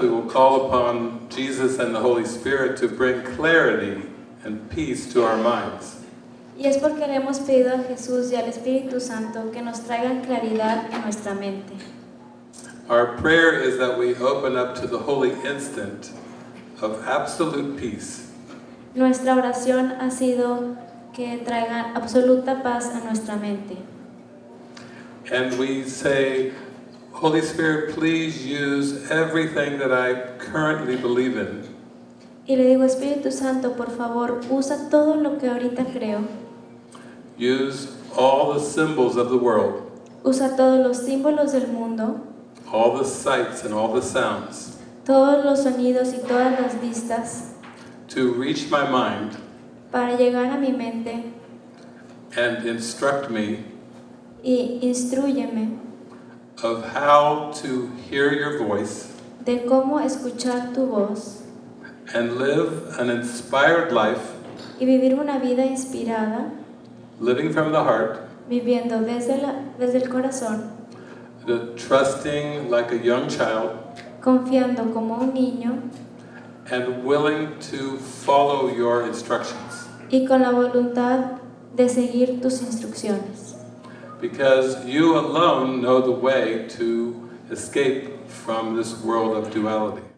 we will call upon Jesus and the Holy Spirit to bring clarity and peace to our minds. Y es porque le hemos pedido a Jesús y al Espíritu Santo que nos traigan claridad en nuestra mente. Our prayer is that we open up to the holy instant of absolute peace. Nuestra oración ha sido que traigan absoluta paz a nuestra mente. And we say, Holy Spirit, please use everything that I currently believe in. Y le digo, Espíritu Santo, por favor, usa todo lo que ahorita creo. Use all the symbols of the world, Usa todos los símbolos del mundo, all the sights and all the sounds. Todos los sonidos y todas las vistas. To reach my mind. Para llegar a mi mente. And instruct me. Y instruyeme of how to hear your voice de cómo escuchar tu voz and live an inspired life, y vivir una vida inspirada, living from the heart, viviendo desde, la- desde el corazón, the trusting like a young child, confiando como un niño and willing to follow your instructions. y con la voluntad de seguir tus instrucciones. Because you alone know the way to escape from this world of duality.